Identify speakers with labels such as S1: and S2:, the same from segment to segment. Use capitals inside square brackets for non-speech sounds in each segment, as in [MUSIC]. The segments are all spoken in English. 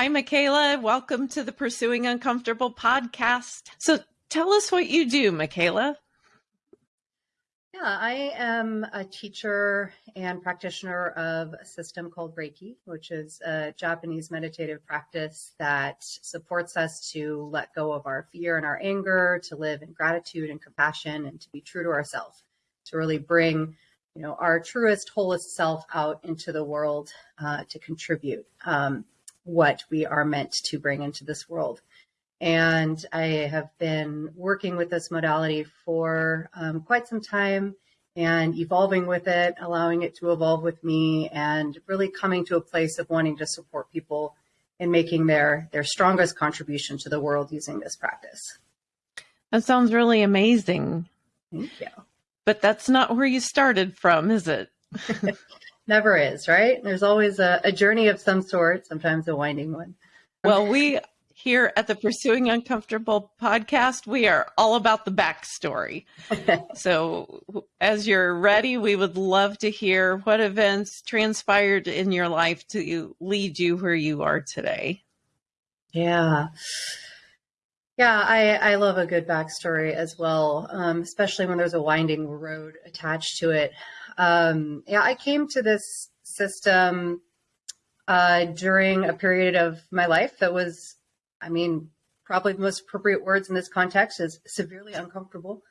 S1: Hi, Michaela. Welcome to the Pursuing Uncomfortable podcast. So tell us what you do, Michaela.
S2: Yeah, I am a teacher and practitioner of a system called Reiki, which is a Japanese meditative practice that supports us to let go of our fear and our anger, to live in gratitude and compassion, and to be true to ourselves, to really bring you know our truest, wholest self out into the world uh, to contribute. Um, what we are meant to bring into this world. And I have been working with this modality for um, quite some time and evolving with it, allowing it to evolve with me, and really coming to a place of wanting to support people in making their their strongest contribution to the world using this practice.
S1: That sounds really amazing.
S2: Thank you.
S1: But that's not where you started from, is it? [LAUGHS]
S2: Never is, right? There's always a, a journey of some sort, sometimes a winding one.
S1: Well, we here at the Pursuing Uncomfortable podcast, we are all about the backstory. [LAUGHS] so, as you're ready, we would love to hear what events transpired in your life to lead you where you are today.
S2: Yeah. Yeah, I, I love a good backstory as well, um, especially when there's a winding road attached to it. Um, yeah, I came to this system uh, during a period of my life that was, I mean, probably the most appropriate words in this context is severely uncomfortable.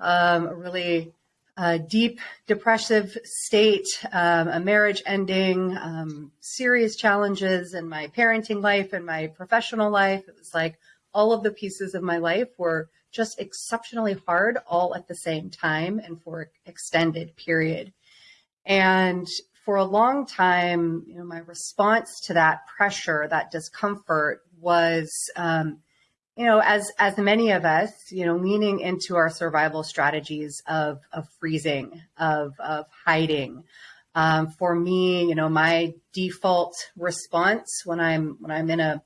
S2: Um, a really uh, deep depressive state, um, a marriage ending, um, serious challenges in my parenting life and my professional life. It was like, all of the pieces of my life were just exceptionally hard all at the same time and for an extended period. And for a long time, you know, my response to that pressure, that discomfort was, um, you know, as as many of us, you know, leaning into our survival strategies of of freezing, of of hiding. Um, for me, you know, my default response when I'm when I'm in a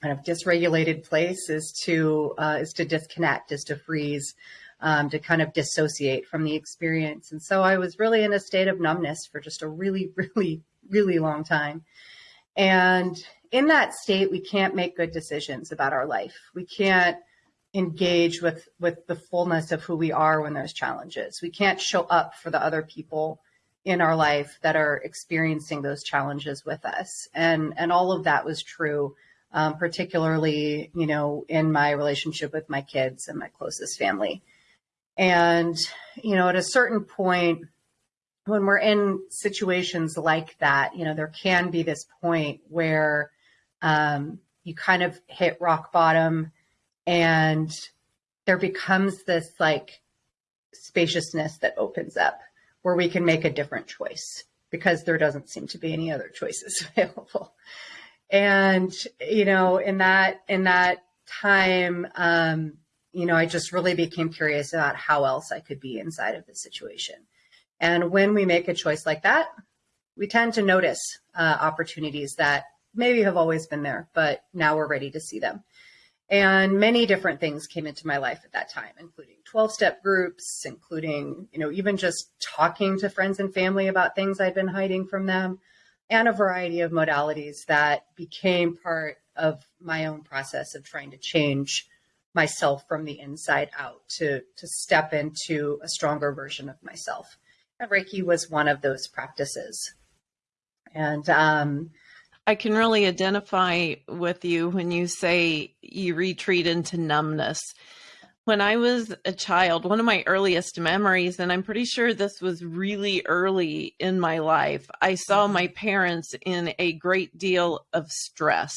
S2: kind of dysregulated place is to uh, is to disconnect, is to freeze, um, to kind of dissociate from the experience. And so I was really in a state of numbness for just a really, [LAUGHS] really, really long time. And in that state, we can't make good decisions about our life. We can't engage with with the fullness of who we are when there's challenges. We can't show up for the other people in our life that are experiencing those challenges with us. And and all of that was true um, particularly, you know, in my relationship with my kids and my closest family. And, you know, at a certain point, when we're in situations like that, you know, there can be this point where um, you kind of hit rock bottom and there becomes this like spaciousness that opens up where we can make a different choice because there doesn't seem to be any other choices [LAUGHS] available and you know in that in that time um you know i just really became curious about how else i could be inside of the situation. And when we make a choice like that we tend to notice uh, opportunities that maybe have always been there but now we're ready to see them. And many different things came into my life at that time including 12 step groups including you know even just talking to friends and family about things i'd been hiding from them and a variety of modalities that became part of my own process of trying to change myself from the inside out to to step into a stronger version of myself. And Reiki was one of those practices. And um,
S1: I can really identify with you when you say you retreat into numbness when I was a child, one of my earliest memories, and I'm pretty sure this was really early in my life, I saw mm-hmm. my parents in a great deal of stress.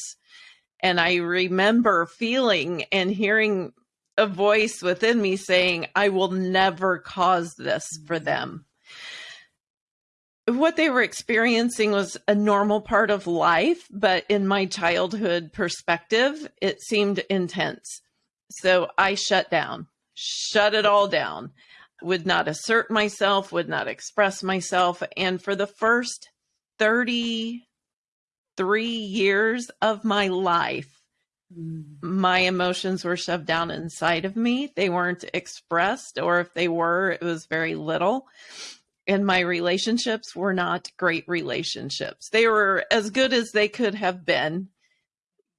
S1: And I remember feeling and hearing a voice within me saying, I will never cause this for mm-hmm. them. What they were experiencing was a normal part of life, but in my childhood perspective, it seemed intense so I shut down, shut it all down, would not assert myself, would not express myself. And for the first 33 years of my life, mm. my emotions were shoved down inside of me. They weren't expressed, or if they were, it was very little. And my relationships were not great relationships. They were as good as they could have been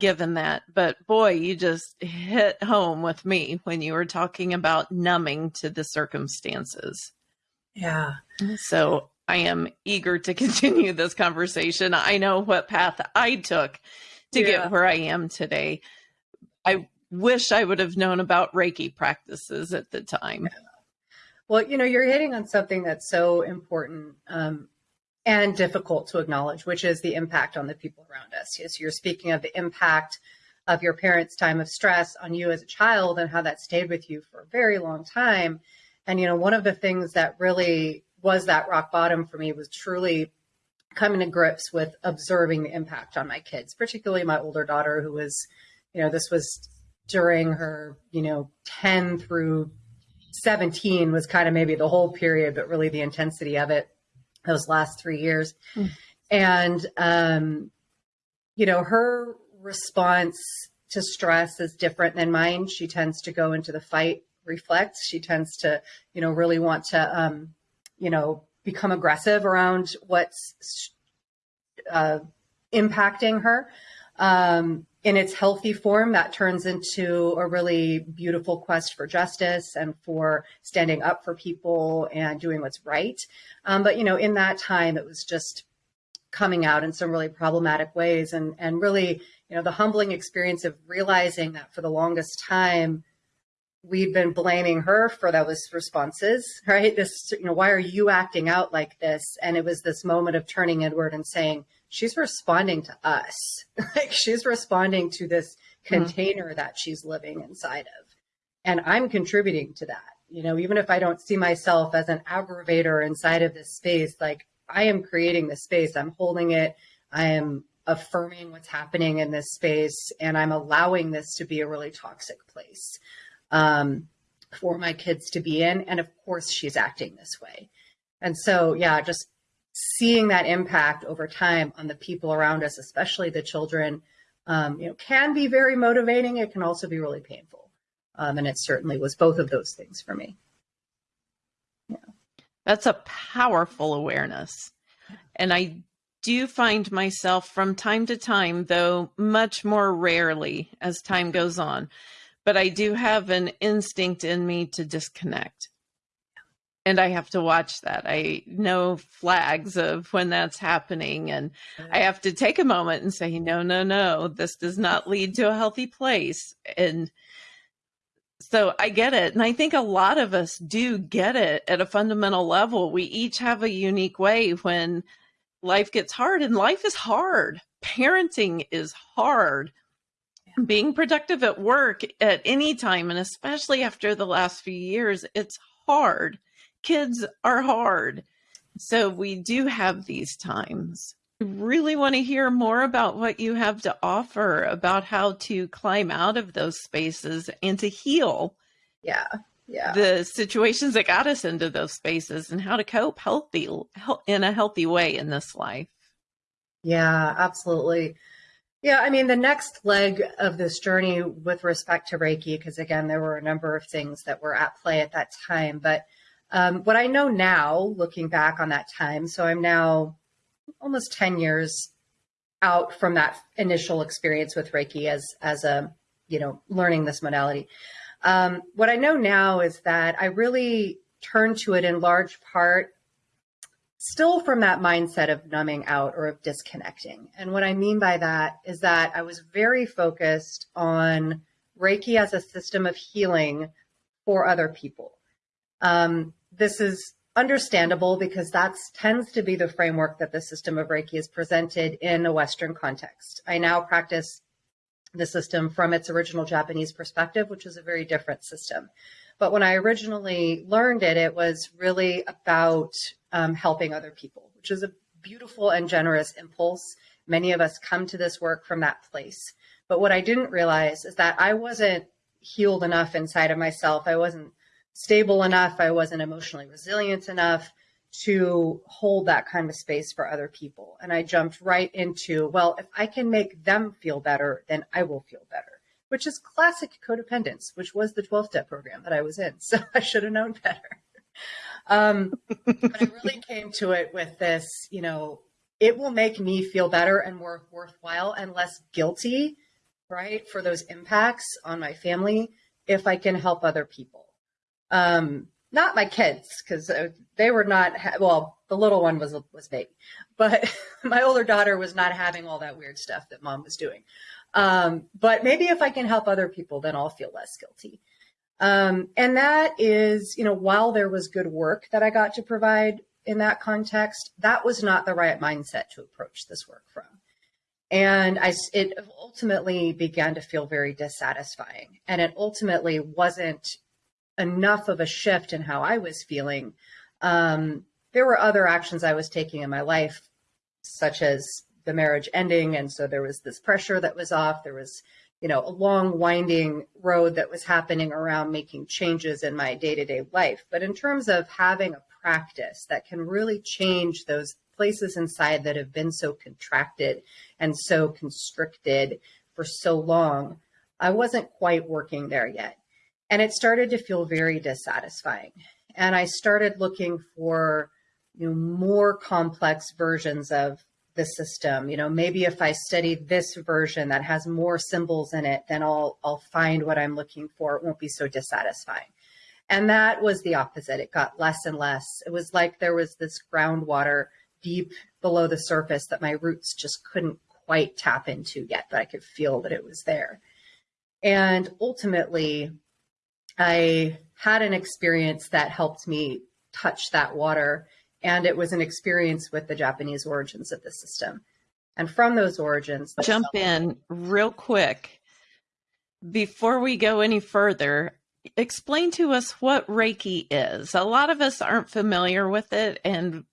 S1: given that. But boy, you just hit home with me when you were talking about numbing to the circumstances.
S2: Yeah.
S1: So I am eager to [LAUGHS] continue this conversation. I know what path I took to yeah. get where I am today. I wish I would have known about Reiki practices at the time.
S2: Well, you know, you're hitting on something that's so important um, and difficult to acknowledge, which is the impact on the people around us. Yes, you're speaking of the impact of your parents' time of stress on you as a child and how that stayed with you for a very long time. And, you know, one of the things that really was that rock bottom for me was truly coming to grips with observing the impact on my kids, particularly my older daughter, who was, you know, this was during her, you know, 10 through 17 was kind of maybe the whole period, but really the intensity of it those last three years. Mm. And, um, you know, her response to stress is different than mine. She tends to go into the fight reflex. She tends to, you know, really want to, um, you know, become aggressive around what's uh, impacting her. Um, in its healthy form, that turns into a really beautiful quest for justice and for standing up for people and doing what's right. Um, but you know, in that time, it was just coming out in some really problematic ways, and and really, you know, the humbling experience of realizing that for the longest time, we'd been blaming her for those responses, [LAUGHS] right? This, you know, why are you acting out like this? And it was this moment of turning inward and saying, she's responding to us. [LAUGHS] like she's responding to this mm-hmm. container mm-hmm. that she's living inside of. And I'm contributing to that. You know, even if I don't see myself as an aggravator inside of this space, like I am creating the space, I'm holding it, I am affirming what's happening in this space, and I'm allowing this to be a really toxic place um, for my kids to be in. And of course, she's acting this way. And so, yeah, just seeing that impact over time on the people around us, especially the children, um, you know, can be very motivating. It can also be really painful. Um, and it certainly was both of those things for me.
S1: Yeah. That's a powerful awareness. And I do find myself from time to time, though much more rarely as time goes on, but I do have an instinct in me to disconnect and I have to watch that. I know flags of when that's happening, and I have to take a moment and say, no, no, no, this does not lead to a healthy place. And so I get it. And I think a lot of us do get it at a fundamental level. We each have a unique way when life gets hard, and life is hard. Parenting is hard. Being productive at work at any time, and especially after the last few years, it's hard kids are hard. So we do have these times. I really want to hear more about what you have to offer about how to climb out of those spaces and to heal.
S2: Yeah. Yeah.
S1: The situations that got us into those spaces and how to cope healthy in a healthy way in this life.
S2: Yeah, absolutely. Yeah, I mean, the next leg of this journey with respect to Reiki, because again, there were a number of things that were at play at that time, but um, what I know now, looking back on that time, so I'm now almost 10 years out from that initial experience with Reiki as, as a, you know, learning this modality. Um, what I know now is that I really turned to it in large part still from that mindset of numbing out or of disconnecting. And what I mean by that is that I was very focused on Reiki as a system of healing for other people. Um, this is understandable because that tends to be the framework that the system of Reiki is presented in a Western context. I now practice the system from its original Japanese perspective, which is a very different system. But when I originally learned it, it was really about um, helping other people, which is a beautiful and generous impulse. Many of us come to this work from that place. But what I didn't realize is that I wasn't healed enough inside of myself. I wasn't stable enough. I wasn't emotionally resilient enough to hold that kind of space for other people. And I jumped right into, well, if I can make them feel better, then I will feel better, which is classic codependence, which was the 12 step program that I was in. So [LAUGHS] I should have known better. Um, but I really came to it with this, you know, it will make me feel better and more worthwhile and less guilty right, for those impacts on my family if I can help other people. Um, not my kids because uh, they were not well the little one was was baby but [LAUGHS] my older daughter was not having all that weird stuff that mom was doing um, but maybe if i can help other people then i'll feel less guilty um, and that is you know while there was good work that i got to provide in that context that was not the right mindset to approach this work from and I, it ultimately began to feel very dissatisfying. And it ultimately wasn't enough of a shift in how I was feeling. Um, there were other actions I was taking in my life, such as the marriage ending. And so there was this pressure that was off. There was, you know, a long winding road that was happening around making changes in my day to day life. But in terms of having a practice that can really change those places inside that have been so contracted and so constricted for so long, I wasn't quite working there yet. And it started to feel very dissatisfying. And I started looking for you know, more complex versions of the system. You know, maybe if I study this version that has more symbols in it, then I'll I'll find what I'm looking for. It won't be so dissatisfying. And that was the opposite. It got less and less. It was like there was this groundwater deep below the surface that my roots just couldn't quite tap into yet, but I could feel that it was there. And ultimately, I had an experience that helped me touch that water, and it was an experience with the Japanese origins of the system. And from those origins,
S1: jump in real quick before we go any further. Explain to us what Reiki is. A lot of us aren't familiar with it, and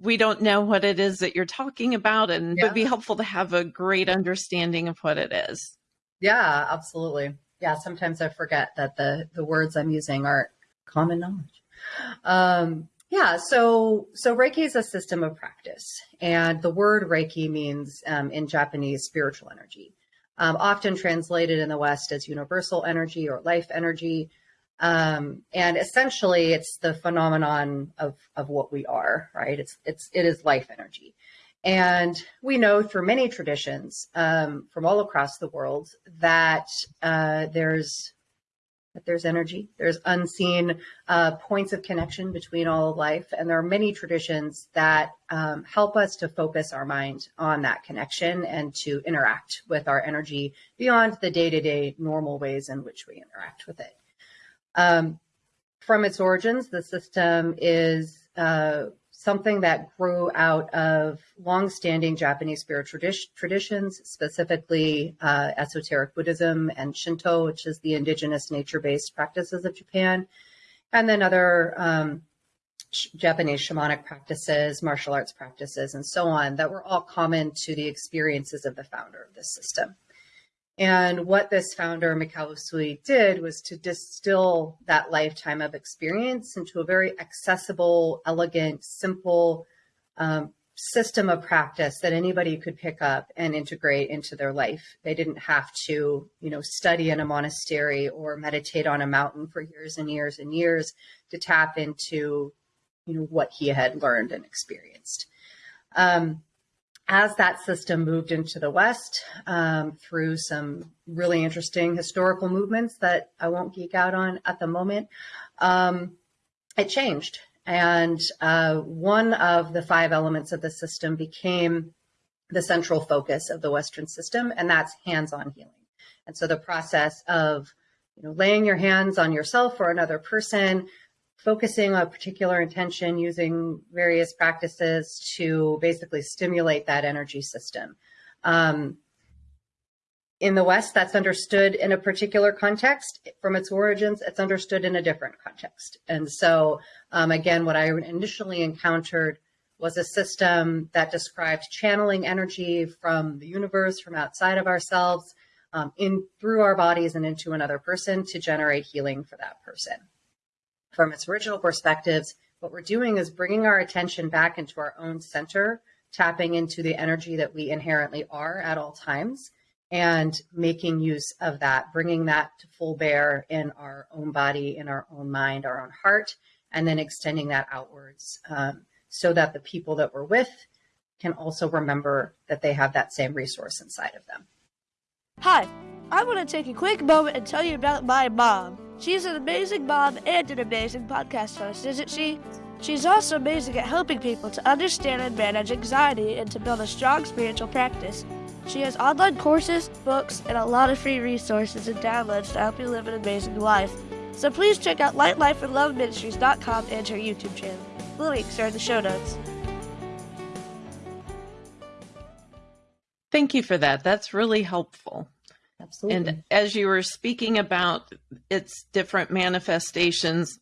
S1: we don't know what it is that you're talking about, and yeah. it would be helpful to have a great understanding of what it is.
S2: Yeah, absolutely yeah, sometimes I forget that the the words I'm using aren't common knowledge. Um, yeah, so so Reiki is a system of practice, and the word Reiki means um, in Japanese spiritual energy, um, often translated in the West as universal energy or life energy. Um, and essentially, it's the phenomenon of of what we are, right? It's it's it is life energy. And we know through many traditions um, from all across the world that uh, there's that there's energy, there's unseen uh, points of connection between all of life, and there are many traditions that um, help us to focus our mind on that connection and to interact with our energy beyond the day-to-day normal ways in which we interact with it. Um, from its origins, the system is uh, something that grew out of long-standing Japanese spiritual traditions, specifically uh, esoteric Buddhism and Shinto, which is the indigenous nature-based practices of Japan, and then other um, Japanese shamanic practices, martial arts practices, and so on that were all common to the experiences of the founder of this system. And what this founder, Mikao Usui, did was to distill that lifetime of experience into a very accessible, elegant, simple um, system of practice that anybody could pick up and integrate into their life. They didn't have to, you know, study in a monastery or meditate on a mountain for years and years and years to tap into, you know, what he had learned and experienced. Um, as that system moved into the West um, through some really interesting historical movements that I won't geek out on at the moment, um, it changed. And uh, one of the five elements of the system became the central focus of the Western system, and that's hands-on healing. And so the process of you know, laying your hands on yourself or another person, focusing a particular intention using various practices to basically stimulate that energy system. Um, in the West, that's understood in a particular context. From its origins, it's understood in a different context. And so, um, again, what I initially encountered was a system that described channeling energy from the universe, from outside of ourselves, um, in through our bodies and into another person to generate healing for that person from its original perspectives, what we're doing is bringing our attention back into our own center, tapping into the energy that we inherently are at all times, and making use of that, bringing that to full bear in our own body, in our own mind, our own heart, and then extending that outwards um, so that the people that we're with can also remember that they have that same resource inside of them.
S3: Hi. I want to take a quick moment and tell you about my mom. She's an amazing mom and an amazing podcast host, isn't she? She's also amazing at helping people to understand and manage anxiety and to build a strong spiritual practice. She has online courses, books, and a lot of free resources and downloads to help you live an amazing life. So please check out lightlifeandloveministries.com and her YouTube channel. The links are in the show notes.
S1: Thank you for that. That's really helpful.
S2: Absolutely.
S1: And as you were speaking about its different manifestations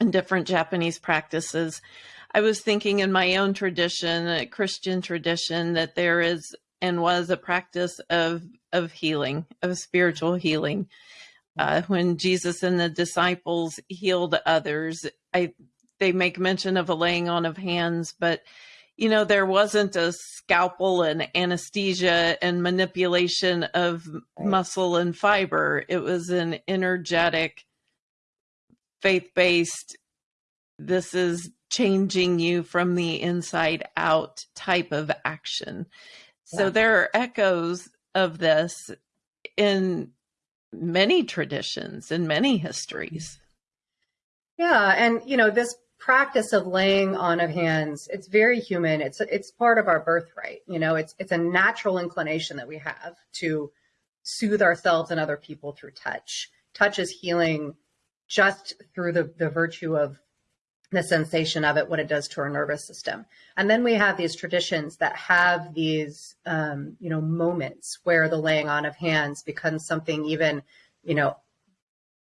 S1: and different Japanese practices, I was thinking in my own tradition, a Christian tradition, that there is and was a practice of of healing, of spiritual healing. Uh, when Jesus and the disciples healed others, I they make mention of a laying on of hands, but you know, there wasn't a scalpel and anesthesia and manipulation of right. muscle and fiber. It was an energetic, faith based, this is changing you from the inside out type of action. Yeah. So there are echoes of this in many traditions, in many histories.
S2: Yeah. And, you know, this practice of laying on of hands it's very human. It's it's part of our birthright you know? It's it's a natural inclination that we have to soothe ourselves and other people through touch. Touch is healing just through the the virtue of the sensation of it what it does to our nervous system. And then we have these traditions that have these um, you know moments where the laying on of hands becomes something even you know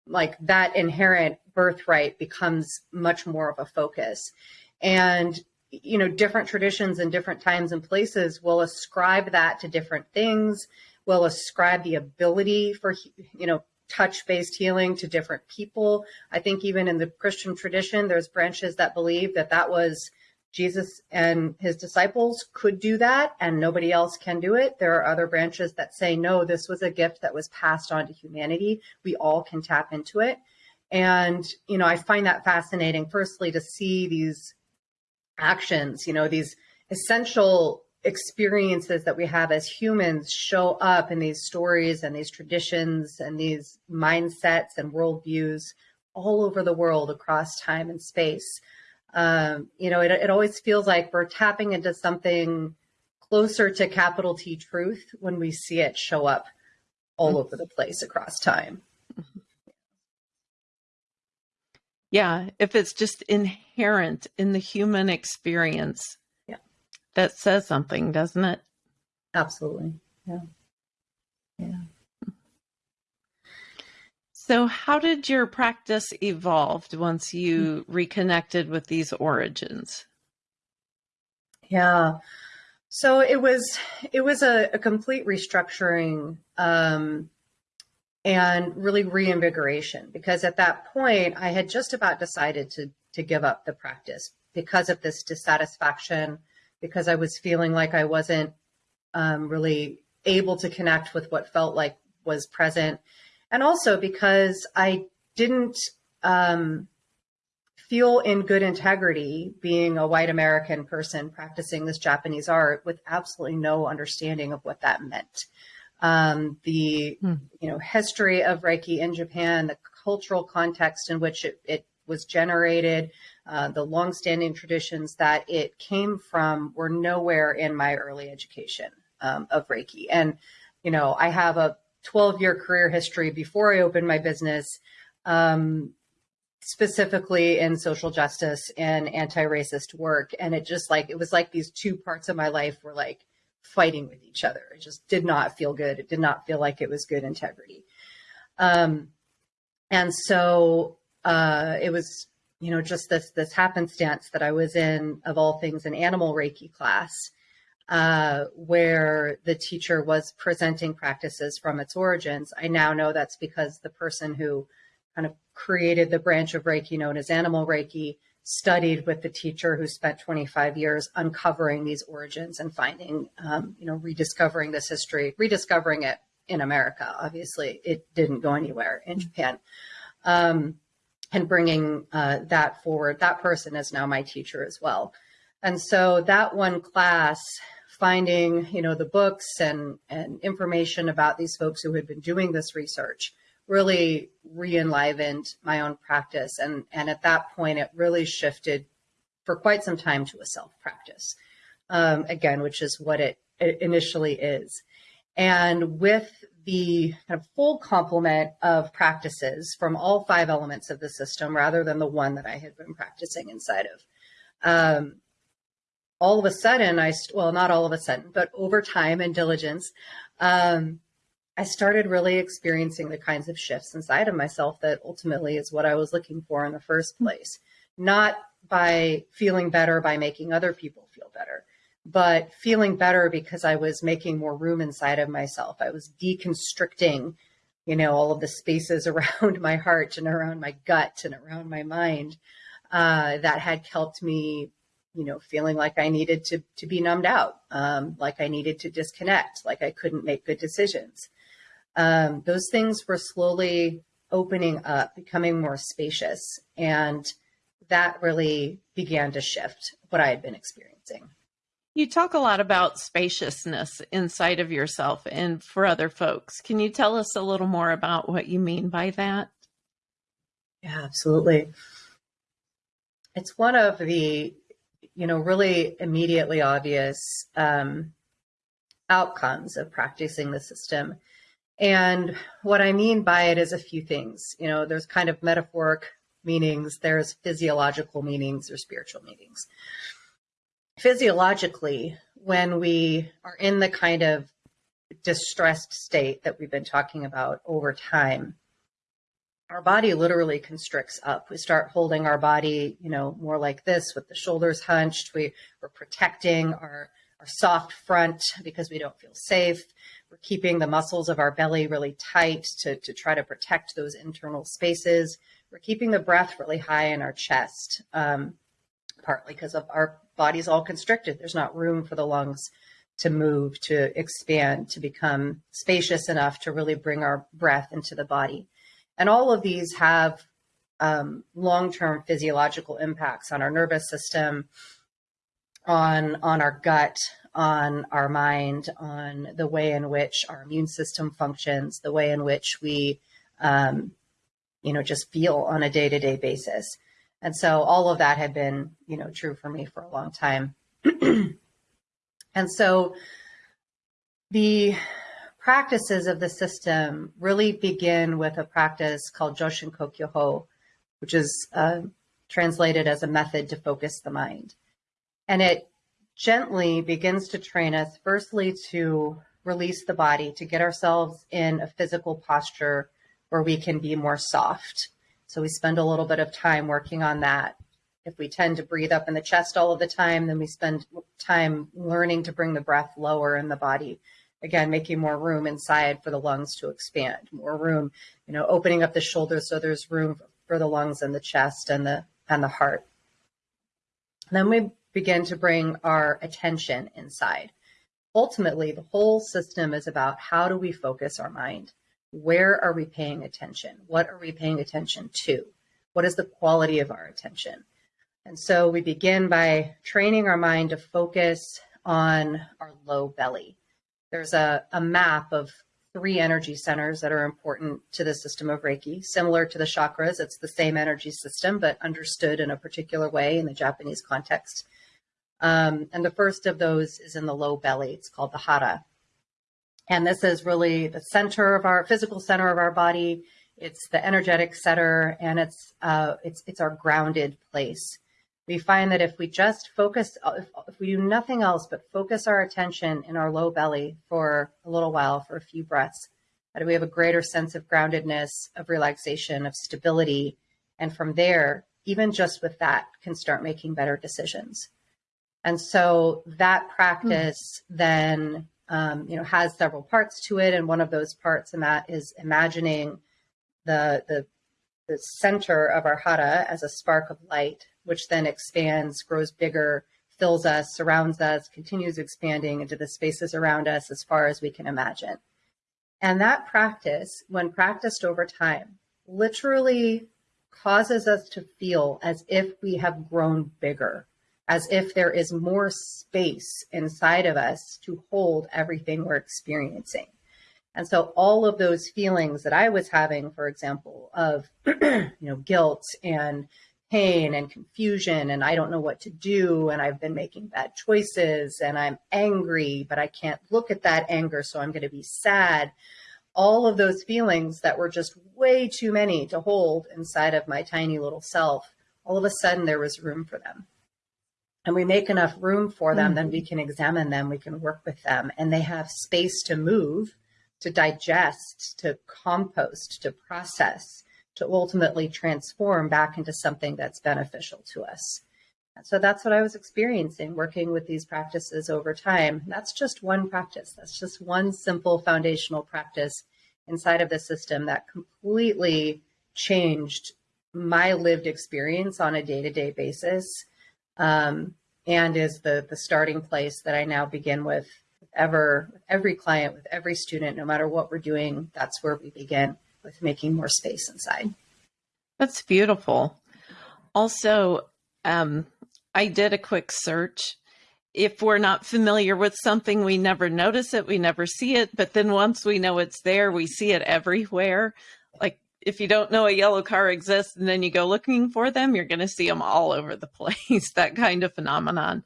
S2: like that inherent birthright becomes much more of a focus. And, you know, different traditions and different times and places will ascribe that to different things, will ascribe the ability for, you know, touch based healing to different people. I think even in the Christian tradition, there's branches that believe that that was Jesus and his disciples could do that and nobody else can do it. There are other branches that say, no, this was a gift that was passed on to humanity. We all can tap into it. And, you know, I find that fascinating, firstly, to see these actions, you know, these essential experiences that we have as humans show up in these stories and these traditions and these mindsets and worldviews all over the world across time and space um, you know, it, it always feels like we're tapping into something closer to capital T truth when we see it show up all mm-hmm. over the place across time.
S1: Yeah, if it's just inherent in the human experience,
S2: yeah,
S1: that says something, doesn't it?
S2: Absolutely. Yeah. Yeah.
S1: So, how did your practice evolve once you reconnected with these origins?
S2: Yeah. So it was it was a, a complete restructuring um, and really reinvigoration because at that point I had just about decided to to give up the practice because of this dissatisfaction because I was feeling like I wasn't um, really able to connect with what felt like was present and also because I didn't um, feel in good integrity being a white American person practicing this Japanese art with absolutely no understanding of what that meant. Um, the hmm. you know history of Reiki in Japan, the cultural context in which it, it was generated, uh, the longstanding traditions that it came from were nowhere in my early education um, of Reiki. And you know, I have a 12 year career history before I opened my business, um, specifically in social justice and anti racist work. And it just like, it was like these two parts of my life were like fighting with each other. It just did not feel good. It did not feel like it was good integrity. Um, and so uh, it was, you know, just this this happenstance that I was in, of all things, an animal Reiki class, uh, where the teacher was presenting practices from its origins. I now know that's because the person who kind of created the branch of Reiki known as animal Reiki studied with the teacher who spent 25 years uncovering these origins and finding, um, you know, rediscovering this history, rediscovering it in America. Obviously, it didn't go anywhere in Japan. Um, and bringing uh, that forward. That person is now my teacher as well. And so that one class finding, you know, the books and, and information about these folks who had been doing this research really re-enlivened my own practice. And, and at that point, it really shifted for quite some time to a self practice, um, again, which is what it, it initially is. And with the kind of full complement of practices from all five elements of the system rather than the one that I had been practicing inside of. Um, all of a sudden, I, well, not all of a sudden, but over time and diligence, um, I started really experiencing the kinds of shifts inside of myself that ultimately is what I was looking for in the first place. Not by feeling better by making other people feel better, but feeling better because I was making more room inside of myself. I was deconstricting, you know, all of the spaces [LAUGHS] around my heart and around my gut and around my mind uh, that had helped me, you know, feeling like I needed to to be numbed out, um, like I needed to disconnect, like I couldn't make good decisions. Um, those things were slowly opening up, becoming more spacious, and that really began to shift what I had been experiencing.
S1: You talk a lot about spaciousness inside of yourself and for other folks. Can you tell us a little more about what you mean by that?
S2: Yeah, absolutely. It's one of the, you know, really immediately obvious um, outcomes of practicing the system. And what I mean by it is a few things. You know, there's kind of metaphoric meanings, there's physiological meanings or spiritual meanings physiologically, when we are in the kind of distressed state that we've been talking about over time, our body literally constricts up. We start holding our body, you know, more like this with the shoulders hunched. We, we're protecting our, our soft front because we don't feel safe. We're keeping the muscles of our belly really tight to, to try to protect those internal spaces. We're keeping the breath really high in our chest, um, partly because of our body's all constricted. There's not room for the lungs to move, to expand, to become spacious enough to really bring our breath into the body. And all of these have um, long-term physiological impacts on our nervous system, on on our gut, on our mind, on the way in which our immune system functions, the way in which we, um, you know, just feel on a day-to-day basis. And so all of that had been, you know, true for me for a long time. [CLEARS THROAT] and so the practices of the system really begin with a practice called Joshin Kokyoho, which is uh, translated as a method to focus the mind. And it gently begins to train us, firstly, to release the body, to get ourselves in a physical posture where we can be more soft so we spend a little bit of time working on that. If we tend to breathe up in the chest all of the time, then we spend time learning to bring the breath lower in the body. Again, making more room inside for the lungs to expand, more room, you know, opening up the shoulders so there's room for the lungs and the chest and the and the heart. Then we begin to bring our attention inside. Ultimately, the whole system is about how do we focus our mind? Where are we paying attention? What are we paying attention to? What is the quality of our attention? And so we begin by training our mind to focus on our low belly. There's a, a map of three energy centers that are important to the system of Reiki, similar to the chakras. It's the same energy system, but understood in a particular way in the Japanese context. Um, and the first of those is in the low belly. It's called the hara. And this is really the center of our physical center of our body. It's the energetic center and it's, uh, it's, it's our grounded place. We find that if we just focus, if, if we do nothing else but focus our attention in our low belly for a little while, for a few breaths, that we have a greater sense of groundedness, of relaxation, of stability. And from there, even just with that, can start making better decisions. And so that practice mm. then um, you know, has several parts to it. And one of those parts in that is imagining the, the, the center of our hara as a spark of light, which then expands, grows bigger, fills us, surrounds us, continues expanding into the spaces around us as far as we can imagine. And that practice, when practiced over time, literally causes us to feel as if we have grown bigger, as if there is more space inside of us to hold everything we're experiencing. And so all of those feelings that I was having, for example, of [CLEARS THROAT] you know guilt and pain and confusion and I don't know what to do and I've been making bad choices and I'm angry but I can't look at that anger so I'm going to be sad. All of those feelings that were just way too many to hold inside of my tiny little self, all of a sudden there was room for them and we make enough room for them, mm-hmm. then we can examine them, we can work with them, and they have space to move, to digest, to compost, to process, to ultimately transform back into something that's beneficial to us. So that's what I was experiencing working with these practices over time. That's just one practice. That's just one simple foundational practice inside of the system that completely changed my lived experience on a day to day basis um, and is the the starting place that I now begin with ever every client with every student no matter what we're doing that's where we begin with making more space inside.
S1: That's beautiful. Also um, i did a quick search. If we're not familiar with something we never notice it we never see it but then once we know it's there we see it everywhere. Like if you don't know a yellow car exists and then you go looking for them, you're going to see them all over the [LAUGHS] place, that kind of phenomenon.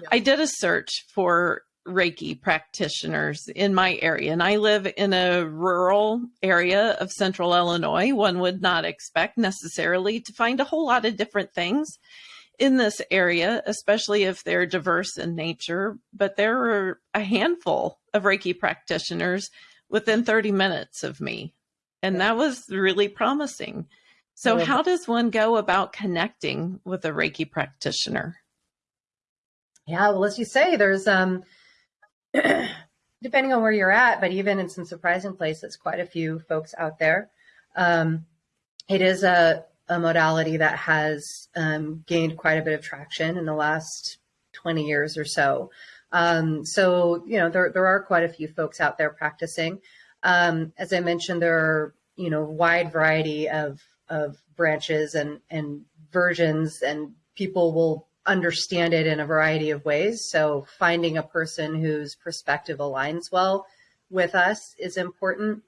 S1: Yeah. I did a search for Reiki practitioners in my area, and I live in a rural area of central Illinois. One would not expect necessarily to find a whole lot of different things in this area, especially if they're diverse in nature, but there are a handful of Reiki practitioners within 30 minutes of me and that was really promising. So, how does one go about connecting with a Reiki practitioner?
S2: Yeah, well, as you say, there's um, [CLEARS THROAT] depending on where you're at, but even in some surprising places, quite a few folks out there. Um, it is a, a modality that has um, gained quite a bit of traction in the last 20 years or so. Um, so, you know, there, there are quite a few folks out there practicing. Um, as I mentioned, there are you know wide variety of of branches and and versions, and people will understand it in a variety of ways. So finding a person whose perspective aligns well with us is important.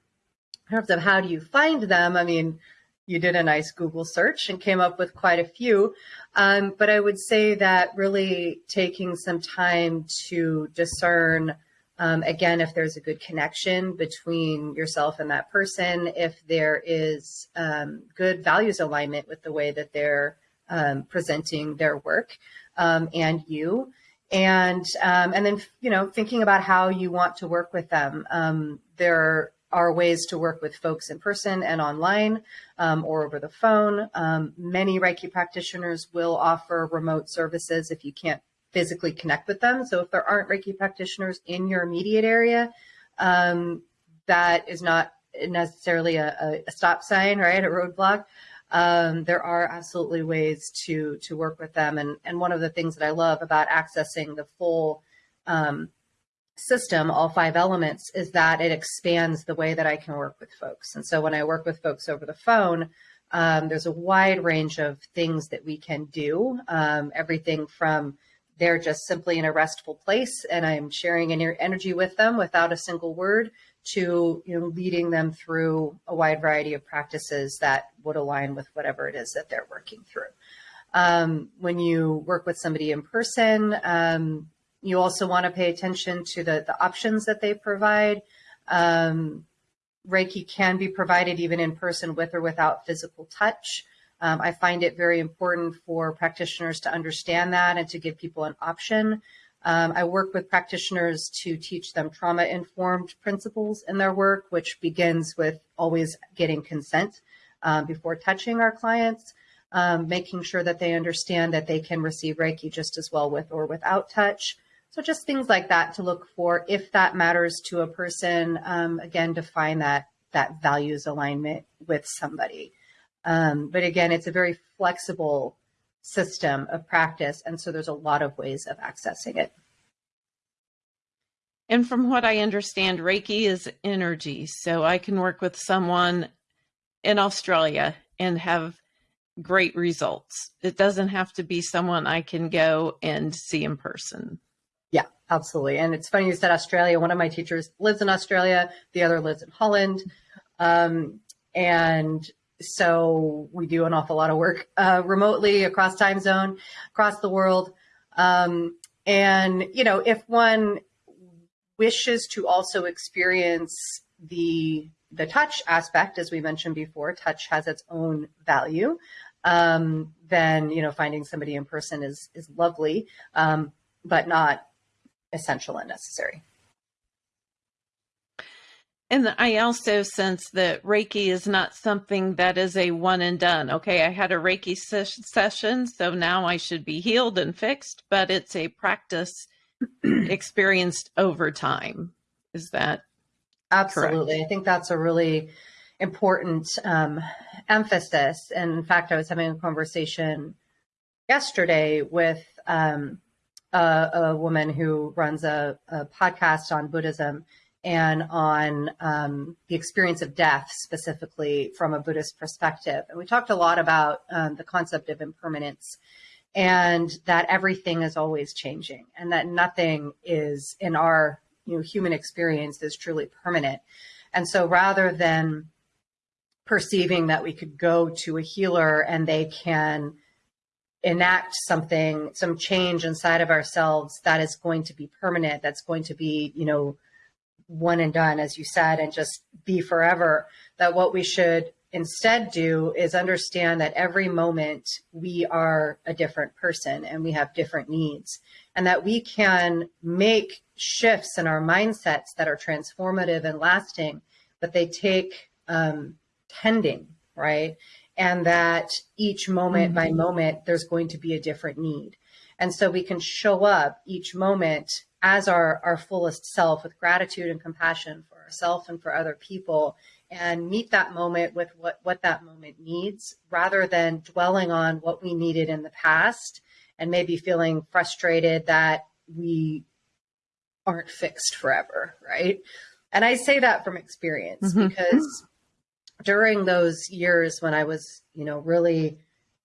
S2: In terms of how do you find them, I mean, you did a nice Google search and came up with quite a few. Um, but I would say that really taking some time to discern um, again, if there's a good connection between yourself and that person, if there is um, good values alignment with the way that they're um, presenting their work um, and you, and um, and then you know thinking about how you want to work with them. Um, there are ways to work with folks in person and online or over the phone. many Reiki practitioners will offer remote services if you can't physically connect with them. So if there aren't Reiki practitioners in your immediate area, um, that is not necessarily a, a, stop sign, right? A roadblock. Um, there are absolutely ways to to work with them, and and one of the things that I love about accessing the full um, system, all five elements, is that it expands the way that I can work with folks. And so when I work with folks over the phone, um, there's a wide range of things that we can do. Um, everything from they're just simply in a restful place and I'm sharing an energy with them without a single word to you know leading them through a wide variety of practices that would align with whatever it is that they're working through. Um, when you work with somebody in person, um, you also want to pay attention to the, the options that they provide. Um, Reiki can be provided even in person with or without physical touch. Um, I find it very important for practitioners to understand that and to give people an option. Um, I work with practitioners to teach them trauma informed principles in their work, which begins with always getting consent um, before touching our clients, um, making sure that they understand that they can receive Reiki just as well with or without touch. So, just things like that to look for if that matters to a person. Um, again, define that that values alignment with somebody. Um, but again, it's a very flexible system of practice. And so there's a lot of ways of accessing it.
S1: And from what I understand, Reiki is energy. So I can work with someone in Australia and have great results. It doesn't have to be someone I can go and see in person.
S2: Yeah, absolutely. And it's funny you said Australia. One of my teachers lives in Australia, the other lives in Holland. Um, and so we do an awful lot of work uh, remotely across time zone, across the world. Um, and, you know, if one wishes to also experience the the touch aspect, as we mentioned before, touch has its own value. Um, then you know, finding somebody in person is is lovely, um, but not essential and necessary.
S1: And I also sense that Reiki is not something that is a one and done. Okay, I had a Reiki ses- session, so now I should be healed and fixed, but it's a practice [CLEARS THROAT] experienced over time. Is that
S2: absolutely?
S1: Correct?
S2: I think that's a really important um, emphasis. And in fact, I was having a conversation yesterday with um, a, a, woman who runs a, a podcast on Buddhism and on um, the experience of death, specifically from a Buddhist perspective. And we talked a lot about um, the concept of impermanence and that everything is always changing and that nothing is in our you know, human experience is truly permanent. And so rather than perceiving that we could go to a healer and they can enact something, some change inside of ourselves that is going to be permanent, that's going to be, you know, one and done, as you said, and just be forever. That what we should instead do is understand that every moment we are a different person and we have different needs, and that we can make shifts in our mindsets that are transformative and lasting, but they take um, tending, right? And that each moment mm-hmm. by moment, there's going to be a different need. And so we can show up each moment as our, our fullest self with gratitude and compassion for ourselves and for other people and meet that moment with what, what that moment needs rather than dwelling on what we needed in the past and maybe feeling frustrated that we aren't fixed forever, right? And I say that from experience mm-hmm. because during those years when I was, you know, really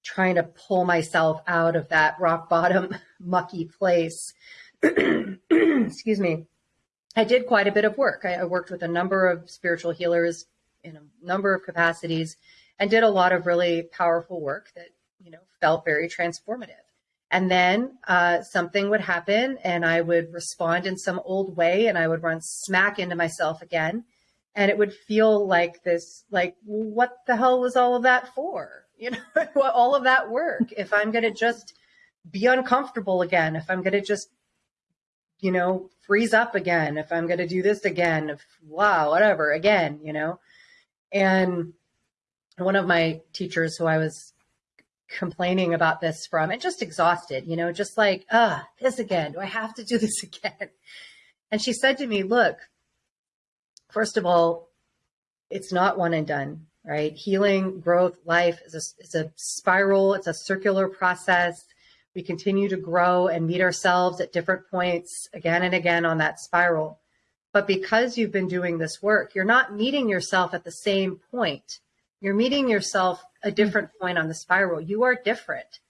S2: trying to pull myself out of that rock bottom [LAUGHS] mucky place, [CLEARS THROAT] excuse me, I did quite a bit of work. I, I, worked with a number of spiritual healers in a number of capacities and did a lot of really powerful work that, you know, felt very transformative. And then uh, something would happen and I would respond in some old way and I would run smack into myself again. And it would feel like this, like, what the hell was all of that for? You know, [LAUGHS] all of that work. If I'm going to just be uncomfortable again, if I'm going to just you know, freeze up again, if I'm going to do this again, if wow, whatever, again, you know. And one of my teachers who I was complaining about this from and just exhausted, you know, just like, ah, this again. Do I have to do this [LAUGHS] again? And she said to me, look, first of all, it's not one and done, right? Healing, growth, life is a, is a spiral, it's a circular process. We continue to grow and meet ourselves at different points again and again on that spiral. But because you've been doing this work, you're not meeting yourself at the same point. You're meeting yourself a mm. different point on the spiral. You are different.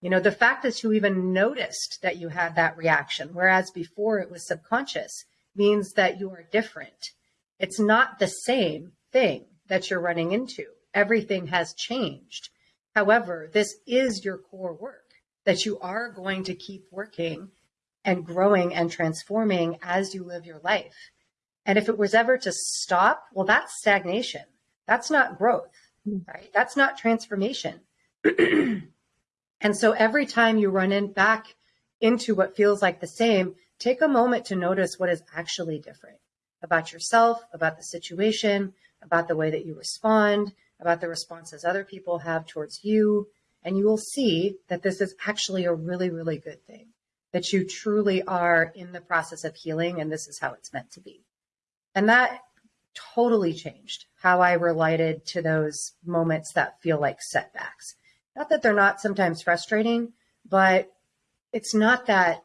S2: You know, the fact that you even noticed that you had that reaction, whereas before it was subconscious, means that you are different. It's not the same thing that you're running into. Everything has changed. However, this is your core work that you are going to keep working and growing and transforming as you live your life. And if it was ever to stop, well, that's stagnation. That's not growth, mm-hmm. right? That's not transformation. [CLEARS THROAT] and so every time you run in back into what feels like the same, take a moment to notice what is actually different about yourself, about the situation, about the way that you respond, about the responses other people have towards you, and you will see that this is actually a really, really good thing, that you truly are in the process of healing and this is how it's meant to be. And that totally changed how I related to those moments that feel like setbacks. Not that they're not sometimes frustrating, but it's not that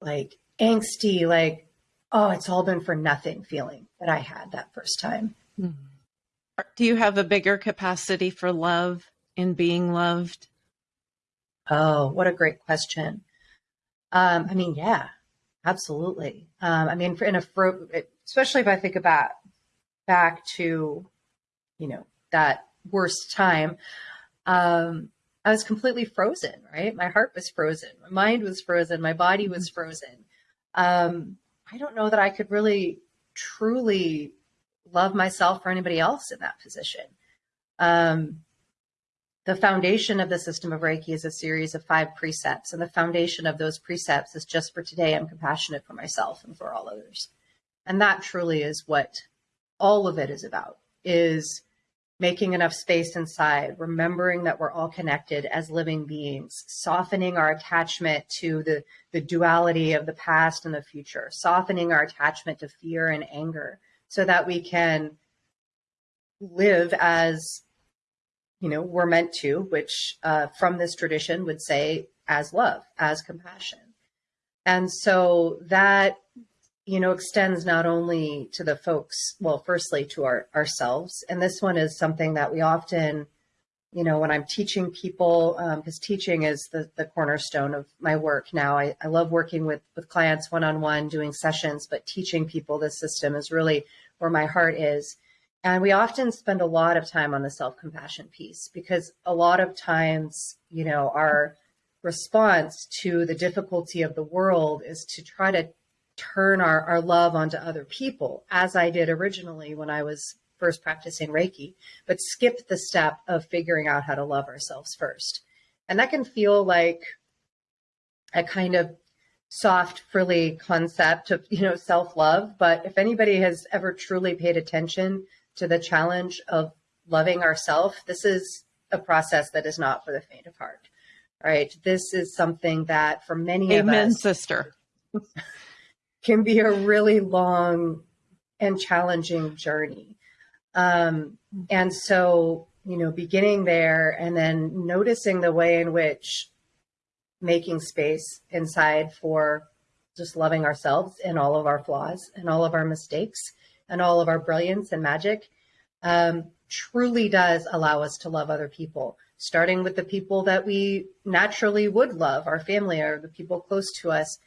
S2: like angsty, like, oh, it's all been for nothing feeling that I had that first time. Mm-hmm.
S1: Do you have a bigger capacity for love in being loved?
S2: Oh, what a great question. Um, I mean, yeah, absolutely. Um, I mean, in a fro- especially if I think about back to, you know, that worst time, um, I was completely frozen, right? My heart was frozen, my mind was frozen, my body was mm-hmm. frozen. Um, I don't know that I could really truly love myself or anybody else in that position. Um, the foundation of the system of Reiki is a series of five precepts, and the foundation of those precepts is just for today, I'm compassionate for myself and for all others. And that truly is what all of it is about, is making enough space inside, remembering that we're all connected as living beings, softening our attachment to the, the duality of the past and the future, softening our attachment to fear and anger so that we can live as you know we're meant to which uh, from this tradition would say as love as compassion and so that you know, extends not only to the folks, well, firstly to our ourselves. And this one is something that we often, you know, when I'm teaching people, because um, teaching is the, the cornerstone of my work now. I, I love working with, with clients one-on-one, doing sessions, but teaching people this system is really where my heart is. And we often spend a lot of time on the self-compassion piece because a lot of times, you know, our response to the difficulty of the world is to try to turn our, our love onto other people, as I did originally when I was first practicing Reiki, but skip the step of figuring out how to love ourselves first. And that can feel like a kind of soft, frilly concept of, you know, self-love. But if anybody has ever truly paid attention to the challenge of loving ourselves, this is a process that is not for the faint of heart. Right. This is something that for many
S1: Amen,
S2: of us.
S1: sister. [LAUGHS]
S2: can be a really long and challenging journey. Um, and so, you know, beginning there and then noticing the way in which making space inside for just loving ourselves and all of our flaws and all of our mistakes and all of our brilliance and magic um, truly does allow us to love other people, starting with the people that we naturally would love, our family or the people close to us,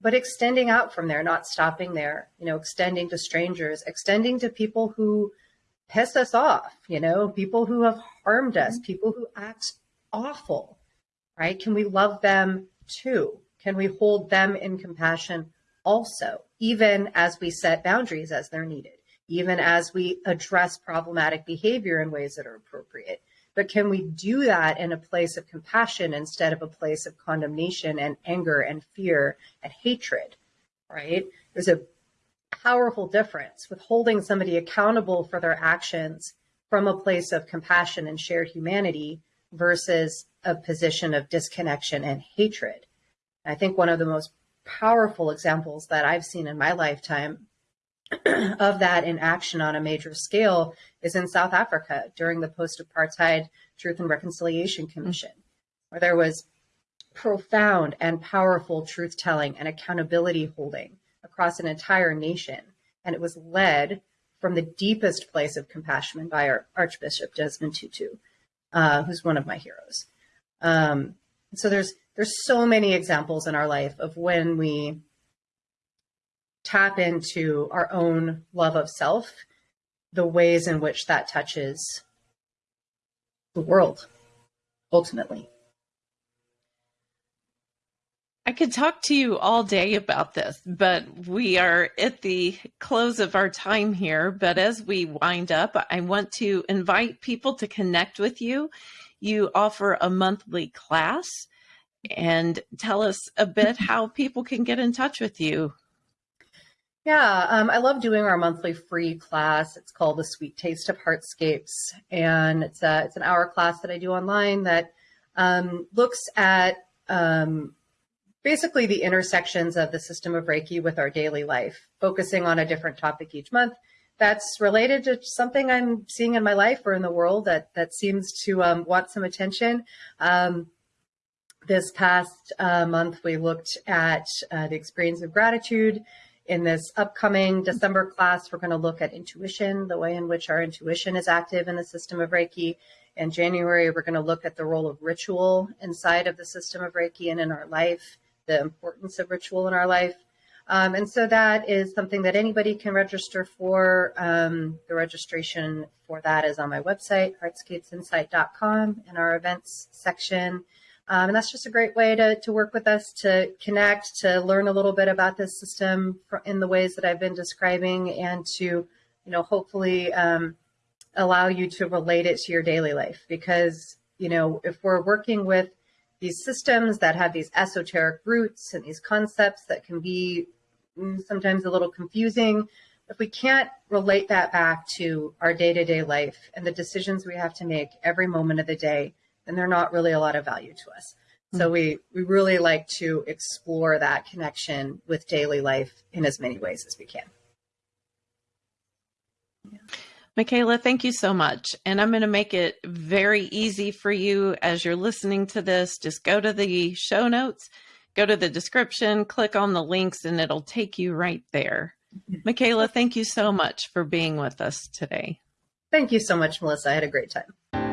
S2: but extending out from there, not stopping there, you know, extending to strangers, extending to people who piss us off, you know, people who have harmed us, mm-hmm. people who act awful, right? Can we love them too? Can we hold them in compassion also, even as we set boundaries as they're needed, even as we address problematic behavior in ways that are appropriate? But can we do that in a place of compassion instead of a place of condemnation and anger and fear and hatred? Right? There's a powerful difference with holding somebody accountable for their actions from a place of compassion and shared humanity versus a position of disconnection and hatred. I think one of the most powerful examples that I've seen in my lifetime [CLEARS THROAT] of that in action on a major scale is in South Africa during the post apartheid Truth and Reconciliation Commission, where there was profound and powerful truth telling and accountability holding across an entire nation. And it was led from the deepest place of compassion by our Archbishop Desmond Tutu, uh, who's one of my heroes. Um, so there's there's so many examples in our life of when we tap into our own love of self, the ways in which that touches the world ultimately.
S1: I could talk to you all day about this, but we are at the close of our time here. But as we wind up, I want to invite people to connect with you. You offer a monthly class and tell us a bit how people can get in touch with you.
S2: Yeah, um, I love doing our monthly free class. It's called the Sweet Taste of Heartscapes, and it's a it's an hour class that I do online that um, looks at um, basically the intersections of the system of Reiki with our daily life, focusing on a different topic each month that's related to something I'm seeing in my life or in the world that that seems to um, want some attention. Um, this past uh, month, we looked at uh, the experience of gratitude in this upcoming December class, we're going to look at intuition, the way in which our intuition is active in the system of Reiki. In January, we're going to look at the role of ritual inside of the system of Reiki and in our life, the importance of ritual in our life. Um, and so that is something that anybody can register for. Um, the registration for that is on my website, heartscapesinsight.com, in our events section. Um, and that's just a great way to, to work with us, to connect, to learn a little bit about this system in the ways that I've been describing, and to, you know, hopefully um, allow you to relate it to your daily life. Because, you know, if we're working with these systems that have these esoteric roots and these concepts that can be Mm, sometimes a little confusing, if we can't relate that back to our day to day life and the decisions we have to make every moment of the day, then they're not really a lot of value to us. So hmm. we, we really like to explore that connection with daily life in as many ways as we can.
S1: Yeah. Michaela, thank you so much. And I'm going to make it very easy for you as you're listening to this. Just go to the show notes, go to the description, click on the links, and it'll take you right there. Mm-hmm. Michaela, thank you so much for being with us today.
S2: Thank you so much, Melissa. I had a great time.